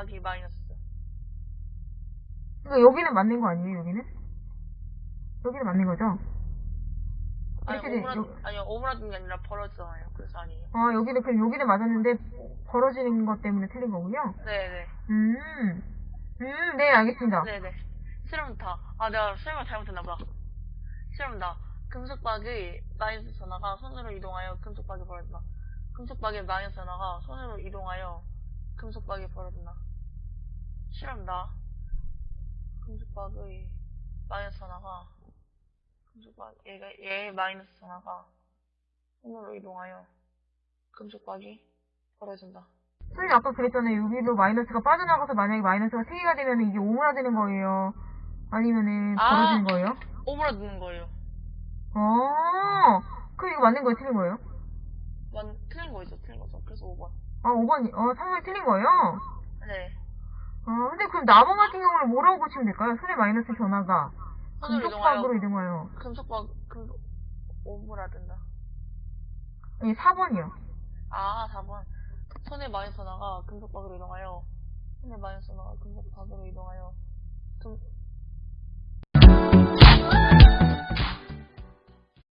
여기 마이너스. 그러니까 여기는 맞는 거 아니에요, 여기는? 여기는 맞는 거죠? 아니, 돼, 오므라, 요- 아니요, 오므라든 게 아니라 벌어지잖아요. 그래서 아니에요. 아, 여기는, 그럼 여기는 맞았는데, 벌어지는 것 때문에 틀린 거군요? 네네. 음, 음, 네, 알겠습니다. 네네. 실험다. 아, 내가 실험을 잘못했나보다. 실험다. 금속박의 마이너스 전화가 손으로 이동하여 금속박이 벌어진다. 금속박의 마이너스 전화가 손으로 이동하여 금속박이 벌어진다. 실험다. 금속박의 마이너스 전화가 금속박 얘가 얘의 마이너스 전화가 손으로 이동하여 금속박이 벌어진다. 선생님 아까 그랬잖아요. 여기로 마이너스가 빠져나가서 만약에 마이너스가 3개가 되면 이게 오므라드는 거예요. 아니면은 아. 벌어지는 거예요? 오므라드는 거예요. 어, 그럼 이거 맞는 거예요? 틀린 거예요? 완 틀린 거죠, 틀린 거죠. 그래서 5번. 아, 5번, 어, 3번이 틀린 거예요? 네. 어, 근데 그럼 나번 같은 경우는 뭐라고 고치면 될까요? 손의 마이너스 변화가 손으로 금속박으로 이동하여. 금속박 금속 오므라든다. 아니, 4번이요. 아, 4번. 손의 마이너스 하나가 금속박으로 이동하여 손의 마이너스 하나가 금속박으로 이동하여 금,